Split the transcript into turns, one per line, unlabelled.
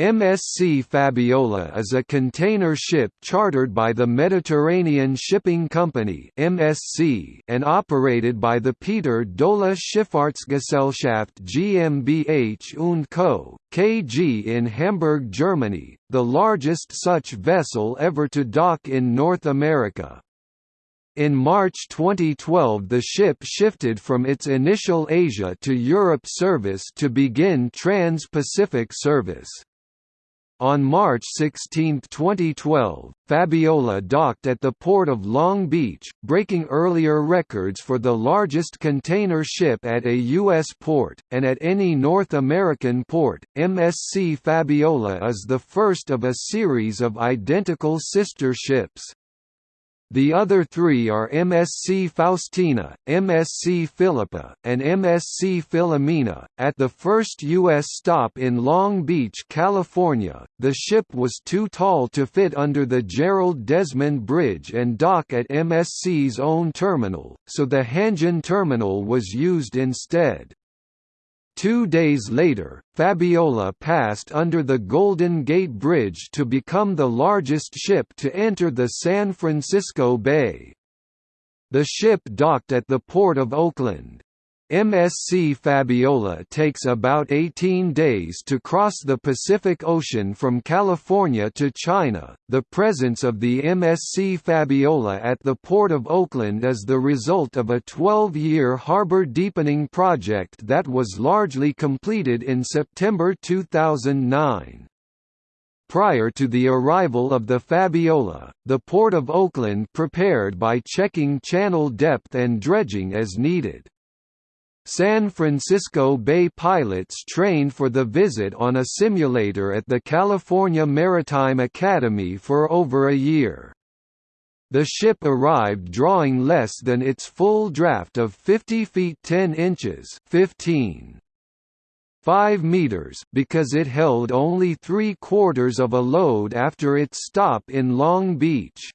MSC Fabiola is a container ship chartered by the Mediterranean Shipping Company (MSC) and operated by the Peter Dohle Schifffahrtsgesellschaft GmbH und Co. KG in Hamburg, Germany, the largest such vessel ever to dock in North America. In March 2012 the ship shifted from its initial Asia to Europe service to begin Trans-Pacific service. On March 16, 2012, Fabiola docked at the port of Long Beach, breaking earlier records for the largest container ship at a U.S. port, and at any North American port. MSC Fabiola is the first of a series of identical sister ships. The other three are MSC Faustina, MSC Philippa, and MSC Philomena. At the first U.S. stop in Long Beach, California, the ship was too tall to fit under the Gerald Desmond Bridge and dock at MSC's own terminal, so the Hanjin terminal was used instead. Two days later, Fabiola passed under the Golden Gate Bridge to become the largest ship to enter the San Francisco Bay. The ship docked at the Port of Oakland. MSC Fabiola takes about 18 days to cross the Pacific Ocean from California to China. The presence of the MSC Fabiola at the Port of Oakland is the result of a 12 year harbor deepening project that was largely completed in September 2009. Prior to the arrival of the Fabiola, the Port of Oakland prepared by checking channel depth and dredging as needed. San Francisco Bay pilots trained for the visit on a simulator at the California Maritime Academy for over a year. The ship arrived drawing less than its full draft of 50 feet 10 inches 15. 5 meters because it held only three quarters of a load after its stop in Long Beach.